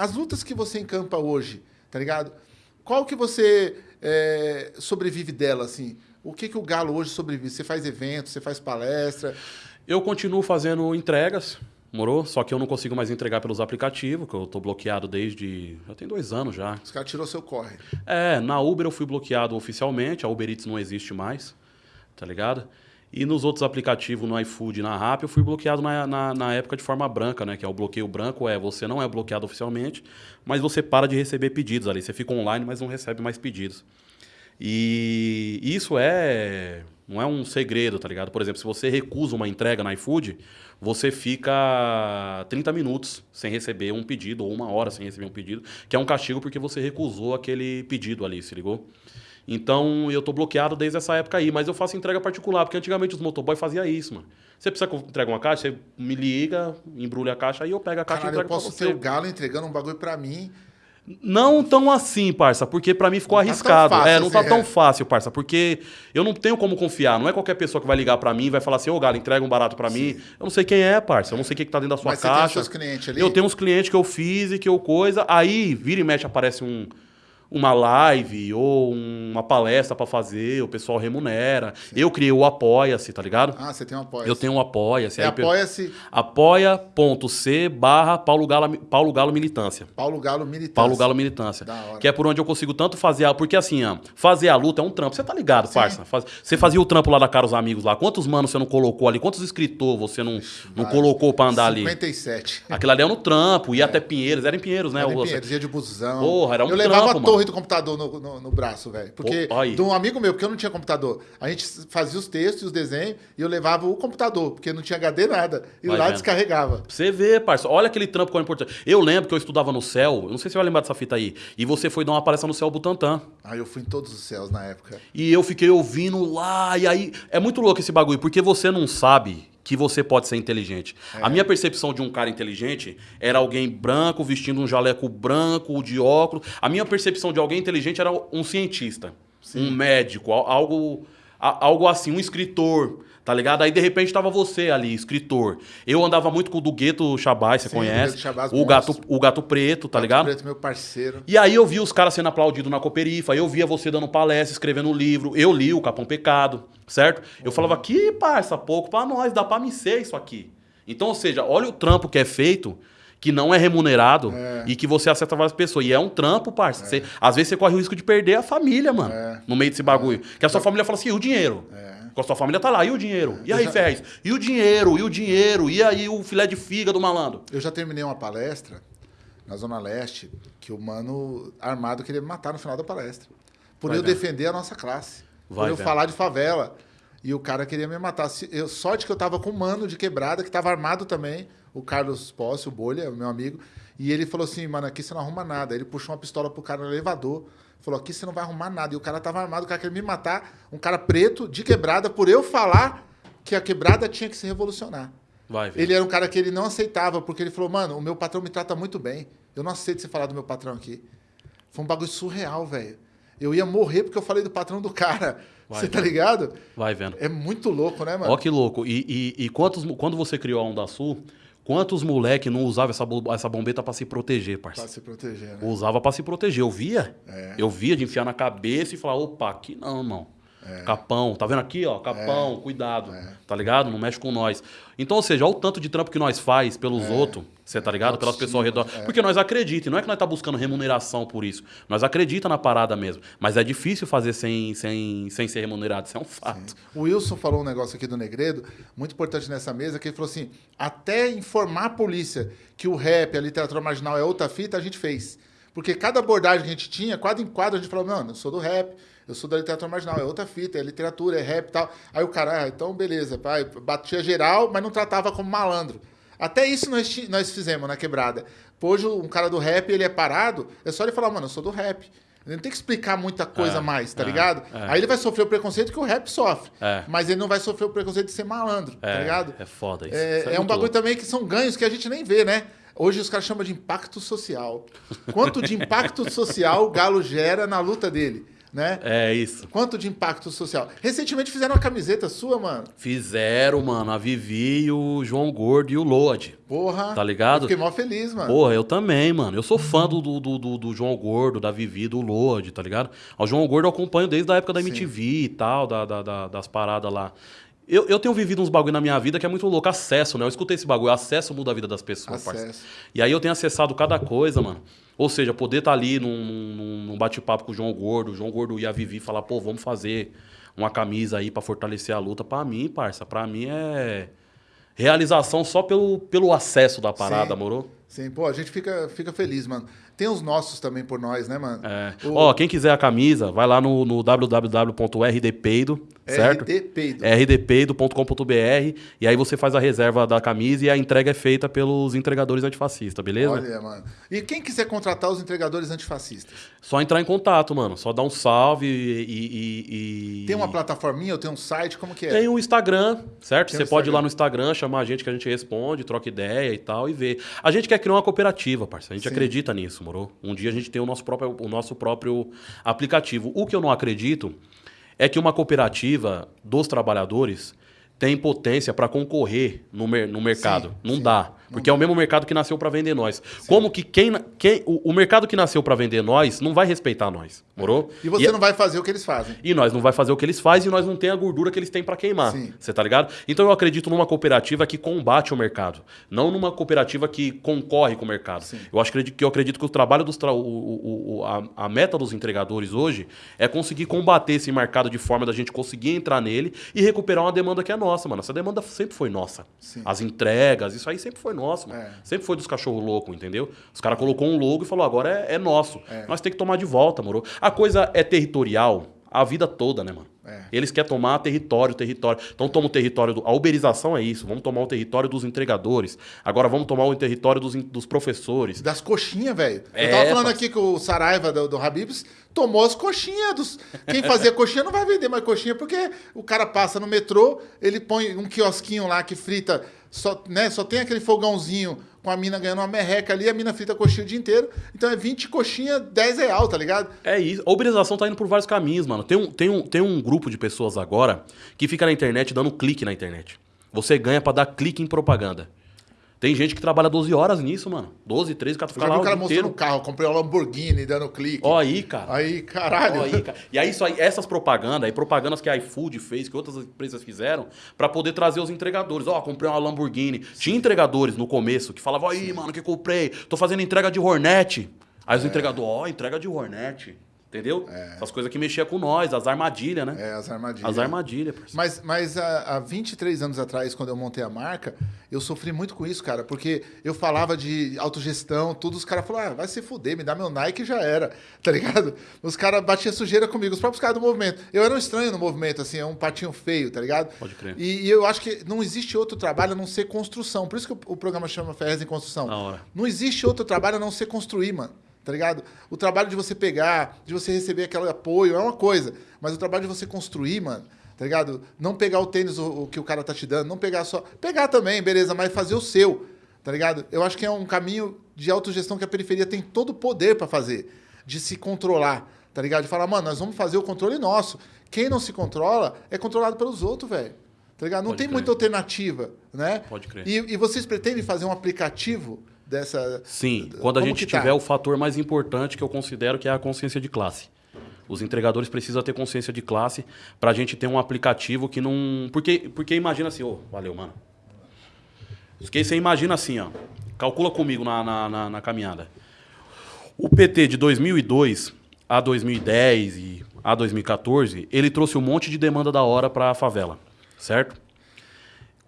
As lutas que você encampa hoje, tá ligado? Qual que você é, sobrevive dela, assim? O que, que o Galo hoje sobrevive? Você faz eventos, você faz palestra? Eu continuo fazendo entregas, morou? Só que eu não consigo mais entregar pelos aplicativos, que eu tô bloqueado desde. Já tem dois anos já. Os caras tirou seu corre. É, na Uber eu fui bloqueado oficialmente, a Uber Eats não existe mais, tá ligado? E nos outros aplicativos, no iFood na Rappi, eu fui bloqueado na, na, na, época de forma branca, né? Que é o bloqueio branco, é você não é bloqueado oficialmente, mas você para de receber pedidos ali. Você fica online, mas não recebe mais pedidos. E isso é não é um segredo, tá ligado? Por exemplo, se você recusa uma entrega na iFood, você fica 30 minutos sem receber um pedido, ou uma hora sem receber um pedido, que é um castigo porque você recusou aquele pedido ali, se ligou? Então eu tô bloqueado desde essa época aí, mas eu faço entrega particular, porque antigamente os motoboy faziam isso, mano. Você precisa entregar uma caixa, você me liga, embrulha a caixa, aí eu pego a caixa Caralho, e entrego eu posso ter o Galo entregando um bagulho pra mim não tão assim, parça, porque para mim ficou não tá arriscado. Tá é, não tá assim, tão é. fácil, parça, porque eu não tenho como confiar. Não é qualquer pessoa que vai ligar para mim e vai falar assim: "Ô, Galo, entrega um barato para mim". Eu não sei quem é, parça. Eu não sei o que, que tá dentro da sua Mas caixa. Você tem seus clientes ali? Eu tenho uns clientes que eu fiz e que eu coisa. Aí, vira e mexe, aparece um uma live ou uma palestra para fazer, o pessoal remunera. Sim. Eu criei o Apoia-se, tá ligado? Ah, você tem um Apoia-se. Eu tenho um Apoia-se. É Apoia-se... Apoia.c barra Paulo Galo, Paulo Galo Militância. Paulo Galo Militância. Paulo Galo Militância. Que é por onde eu consigo tanto fazer a... Porque assim, ó, fazer a luta é um trampo. Você tá ligado, Sim. parça? Faz... Você fazia o trampo lá da Caros Amigos lá. Quantos manos você não colocou ali? Quantos escritores você não, não colocou pra andar 57. ali? 57. Aquilo ali é no trampo. Ia é. até Pinheiros. Era em Pinheiros, né? Era em Pinheiros, ia de busão. Porra, era um Eu trampo, levava a torre mano. do computador no no, no braço, velho. Porque oh, de um amigo meu, porque eu não tinha computador. A gente fazia os textos e os desenhos e eu levava o computador, porque não tinha HD nada. E Vai lá vendo. descarregava. Pra você vê, parça. Olha aquele trampo que é importante. Eu lembro que eu estudava no céu, eu não sei se você vai lembrar dessa fita aí. E você foi dar uma palestra no céu Butantã. Ah, eu fui em todos os céus na época. E eu fiquei ouvindo lá, e aí. É muito louco esse bagulho, porque você não sabe que você pode ser inteligente. É. A minha percepção de um cara inteligente era alguém branco, vestindo um jaleco branco, de óculos. A minha percepção de alguém inteligente era um cientista, Sim. um médico, algo, algo assim, um escritor. Tá ligado? Aí de repente tava você ali, escritor. Eu andava muito com o do Gueto Chabaz, você Sim, conhece? Chabaz, o, gato, o Gato Preto, tá gato ligado? Preto, meu parceiro. E aí eu vi os caras sendo aplaudidos na Cooperifa, eu via você dando palestra, escrevendo livro, eu li o Capão Pecado, certo? Eu uhum. falava, que parça, pouco pra nós, dá pra me ser isso aqui. Então, ou seja, olha o trampo que é feito que não é remunerado é. e que você acerta várias pessoas. E é um trampo, parça. É. Você, às vezes você corre o risco de perder a família, mano, é. no meio desse bagulho. Que a sua família fala assim, e o dinheiro? É. Com a sua família tá lá. E o dinheiro? E aí, já... Ferrez? E o dinheiro? E o dinheiro? E aí o filé de figa do malandro? Eu já terminei uma palestra na Zona Leste que o mano armado queria me matar no final da palestra. Por Vai eu defender a nossa classe. Vai por eu falar de favela. E o cara queria me matar. Eu, sorte que eu tava com um mano de quebrada que tava armado também, o Carlos Posse, o Bolha, o meu amigo. E ele falou assim, mano, aqui você não arruma nada. Ele puxou uma pistola pro cara no elevador. Falou, aqui você não vai arrumar nada. E o cara tava armado, o cara queria me matar. Um cara preto, de quebrada, por eu falar que a quebrada tinha que se revolucionar. Vai, ele era um cara que ele não aceitava, porque ele falou, mano, o meu patrão me trata muito bem. Eu não aceito você falar do meu patrão aqui. Foi um bagulho surreal, velho. Eu ia morrer porque eu falei do patrão do cara. Vai, você tá ligado? Vai vendo. É muito louco, né, mano? Ó que louco. E, e, e quantos, quando você criou a Onda Sul, Quantos moleque não usavam essa, essa bombeta para se proteger, parceiro? Pra se proteger, né? Usava para se proteger. Eu via. É. Eu via de enfiar na cabeça e falar, opa, aqui não, irmão. É. Capão, tá vendo aqui, ó? Capão, é. cuidado. É. Tá ligado? Não mexe com nós. Então, ou seja, olha o tanto de trampo que nós faz pelos é. outros, você tá ligado? Pelas pessoas ao redor. É. Porque nós acreditamos, não é que nós tá buscando remuneração por isso. Nós acreditamos na parada mesmo. Mas é difícil fazer sem, sem, sem ser remunerado, isso é um fato. Sim. O Wilson falou um negócio aqui do Negredo, muito importante nessa mesa, que ele falou assim: até informar a polícia que o rap, a literatura marginal é outra fita, a gente fez. Porque cada abordagem que a gente tinha, quadro em quadro, a gente falou, mano, eu sou do rap, eu sou da literatura marginal, é outra fita, é literatura, é rap e tal. Aí o cara, ah, então beleza, pai, batia geral, mas não tratava como malandro. Até isso nós, nós fizemos na quebrada. Hoje um cara do rap, ele é parado, é só ele falar, mano, eu sou do rap. Ele não tem que explicar muita coisa é, mais, tá é, ligado? É. Aí ele vai sofrer o preconceito que o rap sofre. É. Mas ele não vai sofrer o preconceito de ser malandro, tá é, ligado? É foda isso. É, isso é um bagulho louco. também que são ganhos que a gente nem vê, né? Hoje os caras chamam de impacto social. Quanto de impacto social o Galo gera na luta dele? Né? É isso. Quanto de impacto social. Recentemente fizeram uma camiseta sua, mano. Fizeram, mano, a Vivi e o João Gordo e o Lode. Porra. Tá ligado? Eu fiquei mó feliz, mano. Porra, eu também, mano. Eu sou fã do, do, do, do João Gordo, da Vivi, do Lode, tá ligado? O João Gordo eu acompanho desde a época da MTV e tal, da, da, da, das paradas lá. Eu, eu tenho vivido uns bagulho na minha vida que é muito louco. Acesso, né? Eu escutei esse bagulho. Acesso muda a vida das pessoas, parceiro. E aí eu tenho acessado cada coisa, mano. Ou seja, poder estar ali num, num, num bate-papo com o João Gordo, o João Gordo e a Vivi falar, pô, vamos fazer uma camisa aí pra fortalecer a luta. Pra mim, parça, pra mim é realização só pelo, pelo acesso da parada, Sim. moro? Sim, pô, a gente fica, fica feliz, mano. Tem os nossos também por nós, né, mano? É. O- Ó, quem quiser a camisa, vai lá no, no www.rdpeido, certo? RD Peido. rdpeido.com.br e aí você faz a reserva da camisa e a entrega é feita pelos entregadores antifascistas, beleza? Olha, mano. E quem quiser contratar os entregadores antifascistas? Só entrar em contato, mano. Só dar um salve e. e- e- Tem uma plataforminha ou tem um site? Como que é? Tem o Instagram, certo? Tem Você o pode ir lá Instagram. no Instagram, chamar a gente que a gente responde, troca ideia e tal e vê. A gente quer criar uma cooperativa, parceiro. A gente Sim. acredita nisso, moro? Um dia a gente tem o nosso próprio, o nosso próprio aplicativo. O que eu não acredito é que uma cooperativa dos trabalhadores tem potência para concorrer no, mer- no mercado. Sim, não sim. dá. Porque é o mesmo mercado que nasceu para vender nós. Como que quem, quem o, o mercado que nasceu para vender nós não vai respeitar nós, morou? E você não vai fazer o que eles fazem. E nós não vai fazer o que eles fazem e nós não tem a gordura que eles têm para queimar. Sim. Você tá ligado? Então eu acredito numa cooperativa que combate o mercado, não numa cooperativa que concorre com o mercado. Sim. Eu acho que, eu acredito que o trabalho dos tra- o, o- a, a meta dos entregadores hoje é conseguir combater esse mercado de forma da gente conseguir entrar nele e recuperar uma demanda que é nossa, mano. Essa demanda sempre foi nossa. Sim. As entregas, isso aí sempre foi nosso, mano. É. Sempre foi dos cachorros loucos, entendeu? Os caras colocou um logo e falou, agora é, é nosso. É. Nós tem que tomar de volta, moro? A coisa é territorial a vida toda, né, mano? É. Eles querem tomar território, território. Então toma o território do. A uberização é isso. Vamos tomar o território dos entregadores. Agora vamos tomar o território dos, in- dos professores. Das coxinhas, velho. É, eu tava falando aqui que o Saraiva do, do Habibs tomou as coxinhas dos. Quem fazia coxinha não vai vender mais coxinha, porque o cara passa no metrô, ele põe um quiosquinho lá que frita, só, né, só tem aquele fogãozinho com a mina ganhando uma merreca ali, a mina frita coxinha o dia inteiro. Então é 20 coxinha, 10 real, tá ligado? É isso. A uberização tá indo por vários caminhos, mano. Tem um, tem, um, tem um grupo de pessoas agora que fica na internet dando clique na internet. Você ganha pra dar clique em propaganda. Tem gente que trabalha 12 horas nisso, mano. 12, 13, o cara fica lá o cara mostrando inteiro. o carro, comprei um Lamborghini dando clique. Ó aí, cara. Aí, caralho. Ó aí, cara. E aí, isso aí, essas propagandas, aí propagandas que a iFood fez, que outras empresas fizeram, pra poder trazer os entregadores. Ó, comprei uma Lamborghini. Tinha entregadores no começo que falavam, aí, mano, que comprei? Tô fazendo entrega de Hornet. Aí É. os entregadores, ó, entrega de Hornet. Entendeu? Essas coisas que mexiam com nós, as armadilhas, né? É, as armadilhas. As armadilhas. Mas, mas há, há 23 anos atrás, quando eu montei a marca, eu sofri muito com isso, cara, porque eu falava de autogestão, tudo, os caras falaram, ah, vai se fuder, me dá meu Nike e já era, tá ligado? Os caras batiam sujeira comigo, os próprios caras do movimento. Eu era um estranho no movimento, assim, é um patinho feio, tá ligado? Pode crer. E, e eu acho que não existe outro trabalho a não ser construção. Por isso que o, o programa chama Ferrez em Construção. Não existe outro trabalho a não ser construir, mano. Tá ligado? O trabalho de você pegar, de você receber aquele apoio é uma coisa. Mas o trabalho de você construir, mano, tá ligado? Não pegar o tênis o, o que o cara tá te dando, não pegar só. Pegar também, beleza, mas fazer o seu. Tá ligado? Eu acho que é um caminho de autogestão que a periferia tem todo o poder pra fazer. De se controlar. Tá ligado? De falar, mano, nós vamos fazer o controle nosso. Quem não se controla é controlado pelos outros, velho. Tá ligado? Não Pode tem crer. muita alternativa, né? Pode crer. E, e vocês pretendem fazer um aplicativo dessa. Sim, quando a Como gente tá? tiver o fator mais importante que eu considero que é a consciência de classe. Os entregadores precisam ter consciência de classe pra gente ter um aplicativo que não. Porque, porque imagina assim, ô, valeu, mano. Porque você imagina assim, ó. Calcula comigo na, na, na- na caminhada. O PT de 2002 a 2010 e a 2014, ele trouxe um monte de demanda da hora pra favela, certo?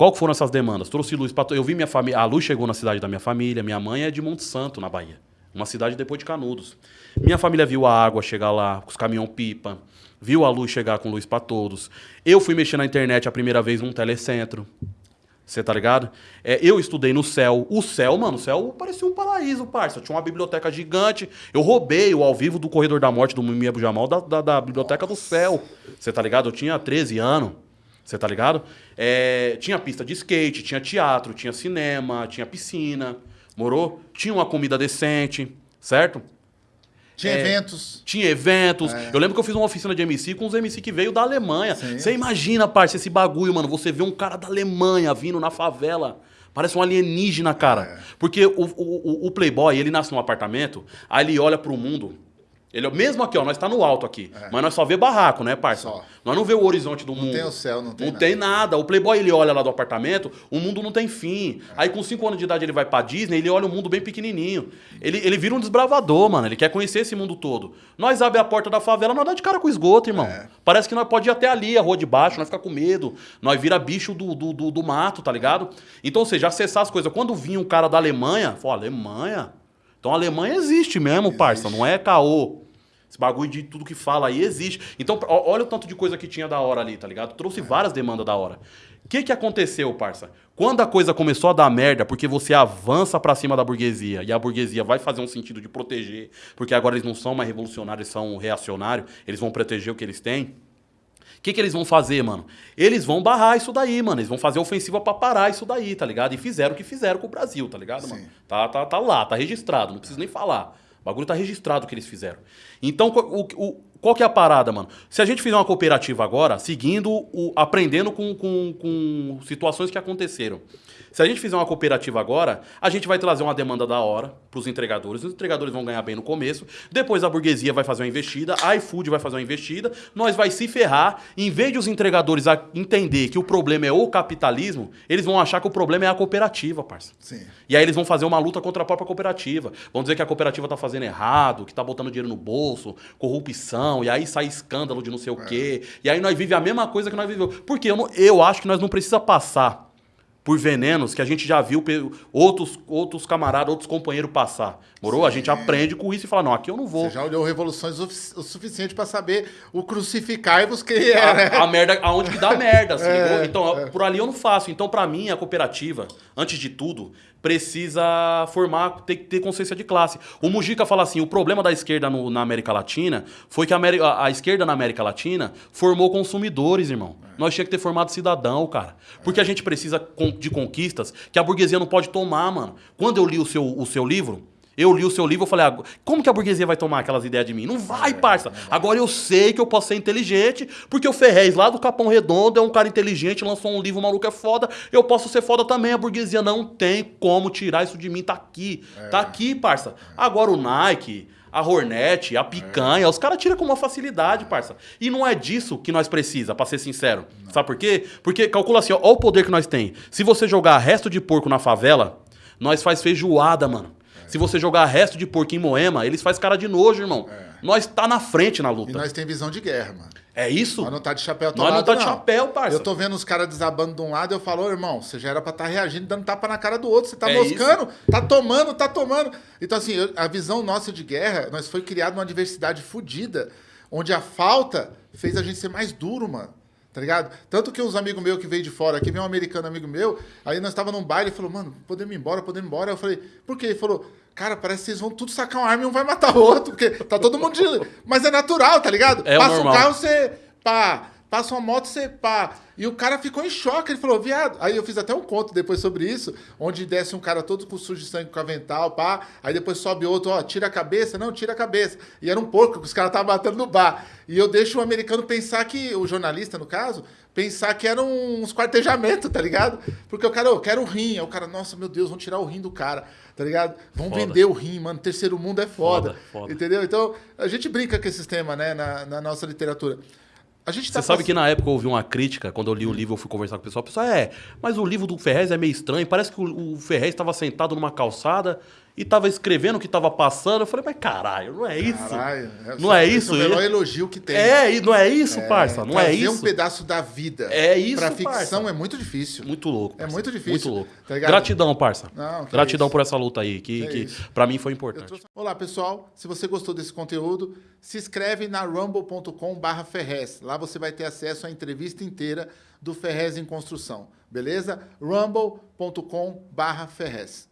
Qual foram essas demandas? Trouxe luz para eu vi minha família, a luz chegou na cidade da minha família, minha mãe é de Monte Santo, na Bahia, uma cidade depois de Canudos. Minha família viu a água chegar lá, os caminhão pipa, viu a luz chegar com luz para todos. Eu fui mexer na internet a primeira vez num telecentro. Você tá ligado? É, eu estudei no céu. O céu, mano, o céu parecia um paraíso, parça. Tinha uma biblioteca gigante. Eu roubei o ao vivo do Corredor da Morte do Mimi Abu Jamal da, da, da biblioteca do céu. Você tá ligado? Eu tinha 13 anos. Você tá ligado? É, tinha pista de skate, tinha teatro, tinha cinema, tinha piscina. Morou? Tinha uma comida decente, certo? Tinha É, eventos. Tinha eventos. É. Eu lembro que eu fiz uma oficina de MC com uns MC que veio da Alemanha. Sim. Você imagina, parça, esse bagulho, mano. Você vê um cara da Alemanha vindo na favela. Parece um alienígena, cara. É. Porque o, o, o- o Playboy, ele nasce num apartamento, aí ele olha pro mundo. Ele, mesmo aqui, ó, nós tá no alto aqui. Mas nós só vê barraco, né, parça? É. Só. Nós não vê o horizonte do mundo. tem o céu, não tem Não nada. tem nada. O Playboy, ele olha lá do apartamento, o mundo não tem fim. Aí com 5 anos de idade ele vai pra Disney, ele olha o mundo bem pequenininho. Ele, ele vira um desbravador, mano. Ele quer conhecer esse mundo todo. Nós abre a porta da favela, nós dá de cara com esgoto, irmão. É. Parece que nós pode ir até ali, a rua de baixo, nós fica com medo. Nós vira bicho do, do, do, do mato, tá ligado? Então, ou seja, acessar as coisas. Quando vinha um cara da Alemanha, falou, Alemanha? Então a Alemanha existe mesmo, parça. Não é caô. Esse bagulho de tudo que fala aí existe. Então, olha o tanto de coisa que tinha da hora ali, tá ligado? Trouxe várias demandas da hora. O que que aconteceu, parça? Quando a coisa começou a dar merda, porque você avança pra cima da burguesia e a burguesia vai fazer um sentido de proteger, porque agora eles não são mais revolucionários, eles são reacionários, eles vão proteger o que eles têm. O que, que eles vão fazer, mano? Eles vão barrar isso daí, mano. Eles vão fazer ofensiva pra parar isso daí, tá ligado? E fizeram o que fizeram com o Brasil, tá ligado, mano? Sim. Tá, tá, tá lá, tá registrado, não preciso nem falar. O bagulho tá registrado o que eles fizeram. Então, o, o- qual que é a parada, mano? Se a gente fizer uma cooperativa agora, seguindo, o, aprendendo com, com, com situações que aconteceram. Se a gente fizer uma cooperativa agora, a gente vai trazer uma demanda da hora pros entregadores. Os entregadores vão ganhar bem no começo. Depois a burguesia vai fazer uma investida, a iFood vai fazer uma investida. Nós vai se ferrar. Em vez de os entregadores a- entender que o problema é o capitalismo, eles vão achar que o problema é a cooperativa, parça. Sim. E aí eles vão fazer uma luta contra a própria cooperativa. Vão dizer que a cooperativa tá fazendo errado, que tá botando dinheiro no bolso, corrupção, e aí sai escândalo de não sei o quê. E aí nós vivemos a mesma coisa que nós vivemos. Porque eu, não- eu acho que nós não precisa passar por venenos que a gente já viu outros, outros camaradas, outros companheiros passar. Morou? A gente aprende com isso e fala, não, aqui eu não vou. Você já olhou revoluções o, o suficiente pra saber o crucificai-vos que é, né? a, a merda, aonde que dá merda, se É? Então, por ali eu não faço. Então, pra mim, a cooperativa, antes de tudo, precisa formar, ter que ter consciência de classe. O Mujica fala assim: o problema da esquerda no- na América Latina foi que a, a- a esquerda na América Latina formou consumidores, irmão. Nós tinha que ter formado cidadão, cara. Porque a gente precisa de conquistas que a burguesia não pode tomar, mano. Quando eu li o seu, o seu livro. Eu li o seu livro e falei, "Ah, como que a burguesia vai tomar aquelas ideias de mim? Não vai, parça. Agora eu sei que eu posso ser inteligente, porque o Ferrez lá do Capão Redondo é um cara inteligente, lançou um livro, o maluco é foda. Eu posso ser foda também. A burguesia não tem como tirar isso de mim. Tá aqui. Tá aqui, parça. Agora o Nike, a Hornet, a picanha, os caras tiram com uma facilidade, parça. E não é disso que nós precisa, pra ser sincero. Sabe por quê? Porque calcula assim, ó, ó o poder que nós tem. Se você jogar resto de porco na favela, nós faz feijoada, mano. Se você jogar resto de porco em Moema, eles faz cara de nojo, irmão. Nós tá na frente na E luta. nós tem visão de guerra, mano. É isso? Nós não tá de chapéu Nós não atolado, tá de chapéu, parça. Eu tô vendo os caras desabando de um lado e eu falo, "Ô, irmão, você já era pra estar reagindo, dando tapa na cara do outro. Você tá É moscando, tá tomando, tá tomando. Então, assim, eu- a visão nossa de guerra, nós foi criado numa diversidade fodida, onde a falta fez a gente ser mais duro, mano. Tá ligado? Tanto que uns amigos meus que veio de fora, aqui veio um americano amigo meu, aí nós tava num baile e falou, mano, podemos ir embora, podemos ir embora. Eu falei, por quê? Ele falou, cara, parece que vocês vão tudo sacar uma arma e um vai matar o outro, porque tá todo mundo de... Mas é natural, tá ligado? É o Passa normal. um carro, você pá. Passa uma moto, você pá. E o cara ficou em choque. Ele falou, viado. Aí eu fiz até um conto depois sobre isso, onde desce um cara todo com sujo de sangue com avental, pá. Aí depois sobe outro, ó, tira a cabeça. Não, tira a cabeça. E era um porco que os caras estavam batendo no bar. E eu deixo o americano pensar que, o jornalista no caso, pensar que eram uns quartejamentos, tá ligado? Porque o cara, eu quero o rim. Aí o cara, nossa, meu Deus, vão tirar o rim do cara, tá ligado? Vão Foda. vender o rim, mano. Terceiro mundo é foda. Foda, foda. Entendeu? Então, a gente brinca com esses temas, né, na, na nossa literatura. A gente tá Você sabe que na época eu ouvi uma crítica, quando eu li o livro, eu fui conversar com o pessoal. O pessoal, é, mas o livro do Ferrez é meio estranho. Parece que o, o Ferrez estava sentado numa calçada e estava escrevendo o que estava passando. Eu falei, mas caralho, não é isso? Caralho, Não é isso? É o melhor elogio que tem. É, e não é isso, parça? Não é isso? um pedaço da vida É isso, pra ficção parça. é muito difícil. Muito louco. É parça. muito difícil, Muito louco. tá? Gratidão, parça. Não, Gratidão isso. por essa luta aí, que, Que que pra mim foi importante. trouxe- Olá, pessoal. Se você gostou desse conteúdo, se inscreve na rumble.com barra Ferrez. Lá você vai ter acesso à entrevista inteira do Ferrez em Construção. Beleza? rumble.com barra Ferrez.